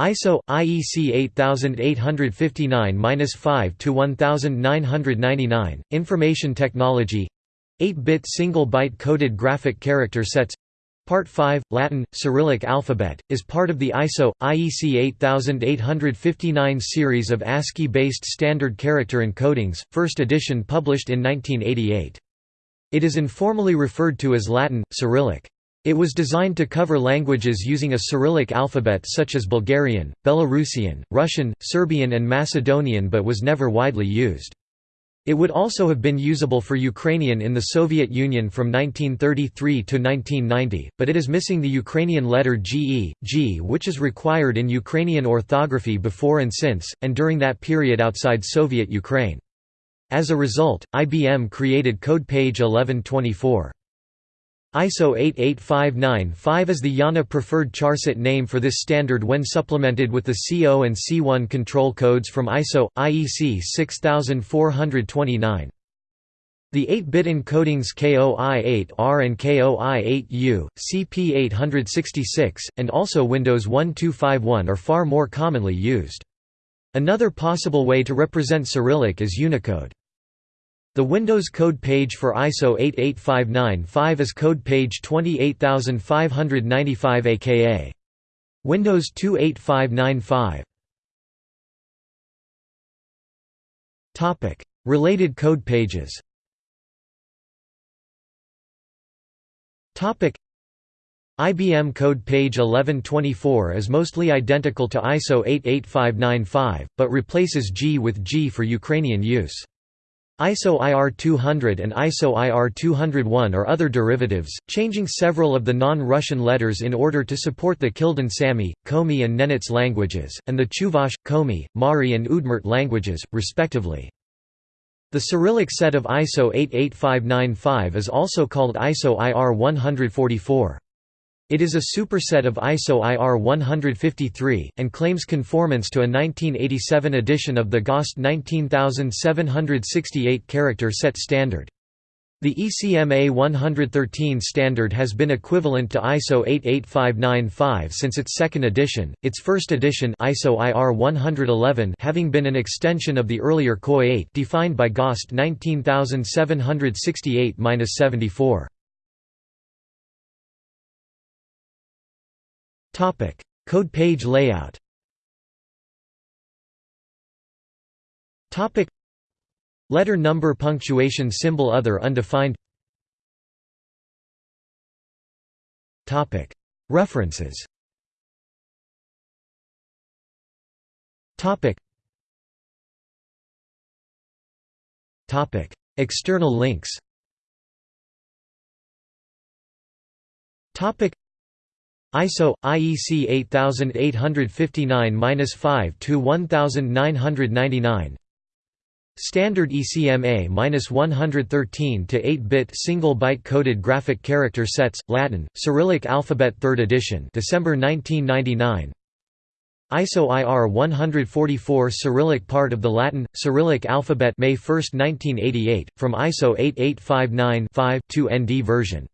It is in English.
ISO IEC 8859-5 to 1999 Information Technology. 8-bit single byte coded graphic character sets. Part 5 Latin Cyrillic alphabet is part of the ISO IEC 8859 series of ASCII based standard character encodings first edition published in 1988 It is informally referred to as Latin Cyrillic it was designed to cover languages using a Cyrillic alphabet such as Bulgarian, Belarusian, Russian, Serbian and Macedonian but was never widely used. It would also have been usable for Ukrainian in the Soviet Union from 1933 to 1990, but it is missing the Ukrainian letter GE, G which is required in Ukrainian orthography before and since, and during that period outside Soviet Ukraine. As a result, IBM created code page 1124. ISO 88595 is the IANA preferred charset name for this standard when supplemented with the CO and C1 control codes from ISO IEC 6429. The 8-bit encodings KOI8R and KOI8U, CP866, and also Windows 1251 are far more commonly used. Another possible way to represent Cyrillic is Unicode. The Windows code page for ISO 88595 is code page 28595 aka Windows 28595. Topic: Related code pages. Topic: IBM code page 1124 is mostly identical to ISO 88595, but replaces G with G for Ukrainian use. ISO IR200 and ISO IR201 are other derivatives, changing several of the non-Russian letters in order to support the Kildin Sami, Komi and Nenets languages, and the Chuvash, Komi, Mari and Udmurt languages, respectively. The Cyrillic set of ISO 88595 is also called ISO IR144. It is a superset of ISO IR 153, and claims conformance to a 1987 edition of the GOST 19768 character set standard. The ECMA 113 standard has been equivalent to ISO 88595 since its second edition, its first edition ISO IR 111 having been an extension of the earlier KOI 8 defined by GOST 19768-74. Topic: Code page layout. Topic: Letter number punctuation symbol other undefined. Topic: References. Topic. Topic: External links. Topic ISO IEC 8859-5 to 1999 Standard ECMA 113 to 8-bit single byte coded graphic character sets Latin Cyrillic alphabet 3rd edition December 1999 ISO IR 144 Cyrillic part of the Latin Cyrillic alphabet May 1, 1988 from ISO 8859-5 2 ND version